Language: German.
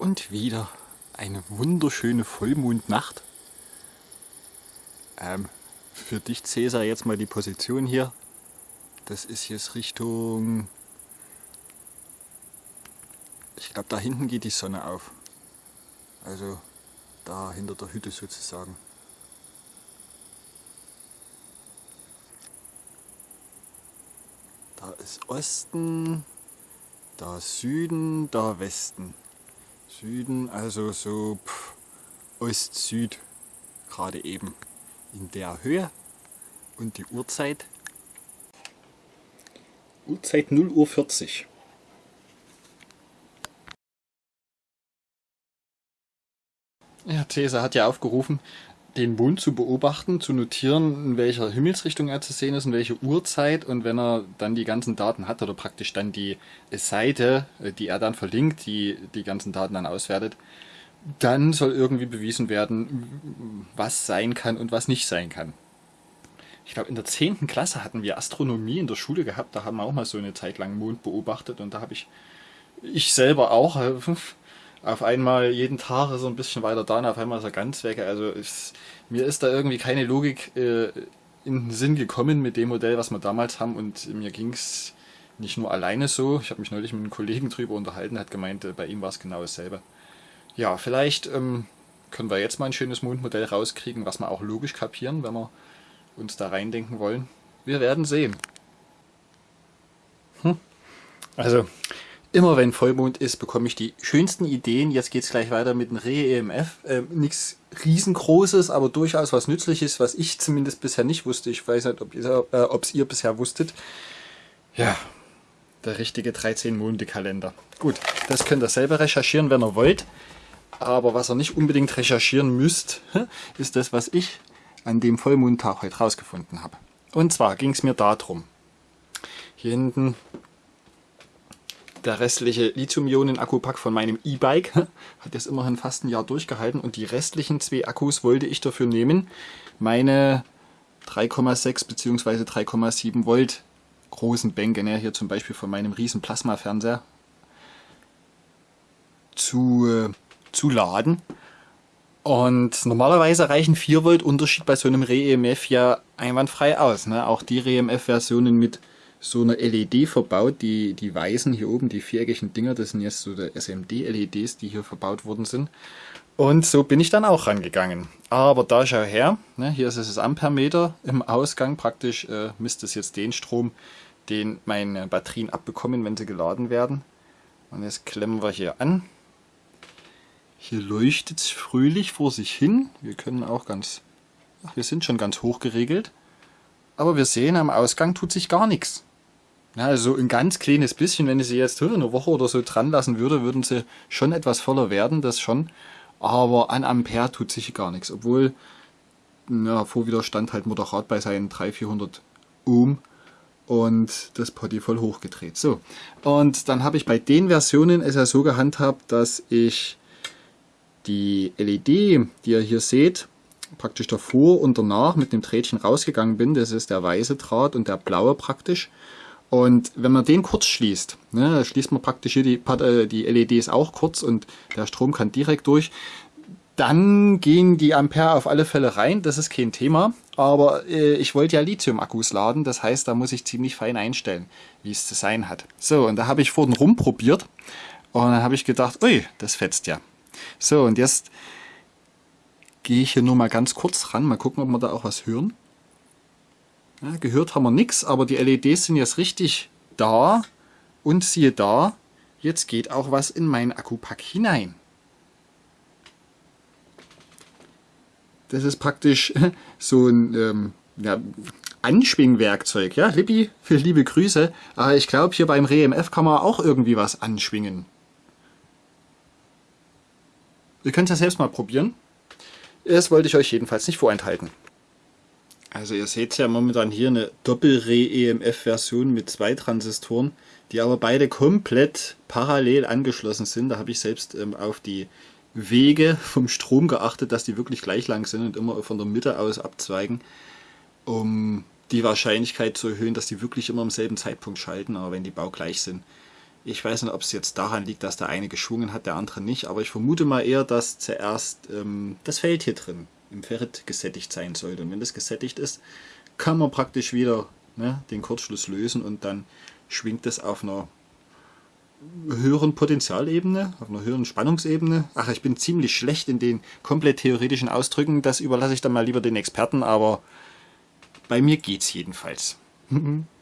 und wieder eine wunderschöne Vollmondnacht. Ähm, für dich Cäsar jetzt mal die Position hier. Das ist jetzt Richtung... Ich glaube da hinten geht die Sonne auf. Also da hinter der Hütte sozusagen. Da ist Osten, da Süden, da Westen. Süden, also so Ost-Süd, gerade eben in der Höhe. Und die Uhrzeit? Uhrzeit 0 Uhr 40. Ja, Cäsar hat ja aufgerufen, den Mond zu beobachten, zu notieren, in welcher Himmelsrichtung er zu sehen ist, in welcher Uhrzeit und wenn er dann die ganzen Daten hat oder praktisch dann die Seite, äh, die er dann verlinkt, die die ganzen Daten dann auswertet, dann soll irgendwie bewiesen werden, was sein kann und was nicht sein kann. Ich glaube, in der 10. Klasse hatten wir Astronomie in der Schule gehabt, da haben wir auch mal so eine Zeit lang Mond beobachtet und da habe ich, ich selber auch, äh, auf einmal jeden Tag so ein bisschen weiter da und auf einmal ist er ganz weg. Also ich, mir ist da irgendwie keine Logik äh, in den Sinn gekommen mit dem Modell, was wir damals haben und mir ging es nicht nur alleine so. Ich habe mich neulich mit einem Kollegen drüber unterhalten, hat gemeint, äh, bei ihm war es genau dasselbe. Ja, vielleicht ähm, können wir jetzt mal ein schönes Mondmodell rauskriegen, was wir auch logisch kapieren, wenn wir uns da reindenken wollen. Wir werden sehen. Hm. Also, Immer wenn Vollmond ist, bekomme ich die schönsten Ideen. Jetzt geht es gleich weiter mit dem Re-EMF. Ähm, Nichts riesengroßes, aber durchaus was Nützliches, was ich zumindest bisher nicht wusste. Ich weiß nicht, ob es äh, ihr bisher wusstet. Ja, der richtige 13-Monde-Kalender. Gut, das könnt ihr selber recherchieren, wenn ihr wollt. Aber was ihr nicht unbedingt recherchieren müsst, ist das, was ich an dem Vollmondtag heute rausgefunden habe. Und zwar ging es mir darum. Hier hinten der restliche Lithium-Ionen-Akkupack von meinem E-Bike hat jetzt immerhin fast ein Jahr durchgehalten und die restlichen zwei Akkus wollte ich dafür nehmen, meine 3,6 bzw. 3,7 Volt großen Bänke, ne, hier zum Beispiel von meinem riesen Plasma-Fernseher, zu, äh, zu laden. Und normalerweise reichen 4 Volt Unterschied bei so einem Re-EMF ja einwandfrei aus. Ne? Auch die Re-EMF-Versionen mit so eine LED verbaut. Die, die weißen hier oben, die viereckigen Dinger, das sind jetzt so die SMD-LEDs, die hier verbaut worden sind. Und so bin ich dann auch rangegangen. Aber da schau her, ne, hier ist es das Ampermeter im Ausgang. Praktisch äh, misst es jetzt den Strom, den meine Batterien abbekommen, wenn sie geladen werden. Und jetzt klemmen wir hier an. Hier leuchtet es fröhlich vor sich hin. Wir können auch ganz, ach, wir sind schon ganz hoch geregelt. Aber wir sehen, am Ausgang tut sich gar nichts. Ja, also ein ganz kleines bisschen, wenn ich sie jetzt eine Woche oder so dran lassen würde, würden sie schon etwas voller werden, das schon. Aber an Ampere tut sich gar nichts, obwohl ja, Vorwiderstand halt moderat bei seinen 300, 400 Ohm und das Potty voll hochgedreht. So, und dann habe ich bei den Versionen es ja so gehandhabt, dass ich die LED, die ihr hier seht, praktisch davor und danach mit dem Drähtchen rausgegangen bin. Das ist der weiße Draht und der blaue praktisch. Und wenn man den kurz schließt, ne, schließt man praktisch hier die, äh, die LEDs auch kurz und der Strom kann direkt durch, dann gehen die Ampere auf alle Fälle rein, das ist kein Thema. Aber äh, ich wollte ja Lithium-Akkus laden, das heißt, da muss ich ziemlich fein einstellen, wie es zu sein hat. So, und da habe ich vorhin rumprobiert und dann habe ich gedacht, ui, das fetzt ja. So, und jetzt gehe ich hier nur mal ganz kurz ran, mal gucken, ob wir da auch was hören. Ja, gehört haben wir nichts, aber die LEDs sind jetzt richtig da. Und siehe da, jetzt geht auch was in meinen Akkupack hinein. Das ist praktisch so ein ähm, ja, Anschwingwerkzeug. Ja, Lippi, liebe Grüße. Aber ich glaube, hier beim REMF kann man auch irgendwie was anschwingen. Ihr könnt es ja selbst mal probieren. Das wollte ich euch jedenfalls nicht vorenthalten. Also ihr seht ja momentan hier eine Doppel-Re-EMF-Version mit zwei Transistoren, die aber beide komplett parallel angeschlossen sind. Da habe ich selbst ähm, auf die Wege vom Strom geachtet, dass die wirklich gleich lang sind und immer von der Mitte aus abzweigen, um die Wahrscheinlichkeit zu erhöhen, dass die wirklich immer am selben Zeitpunkt schalten. Aber wenn die baugleich sind, Ich weiß nicht, ob es jetzt daran liegt, dass der eine geschwungen hat, der andere nicht, aber ich vermute mal eher, dass zuerst ähm, das Feld hier drin im Ferrit gesättigt sein sollte. Und wenn das gesättigt ist, kann man praktisch wieder ne, den Kurzschluss lösen und dann schwingt es auf einer höheren Potenzialebene, auf einer höheren Spannungsebene. Ach, ich bin ziemlich schlecht in den komplett theoretischen Ausdrücken, das überlasse ich dann mal lieber den Experten, aber bei mir geht's jedenfalls.